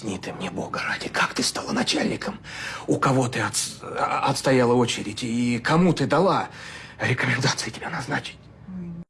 Объясни ты мне, Бога ради, как ты стала начальником? У кого ты от, отстояла очередь? И кому ты дала рекомендации тебя назначить?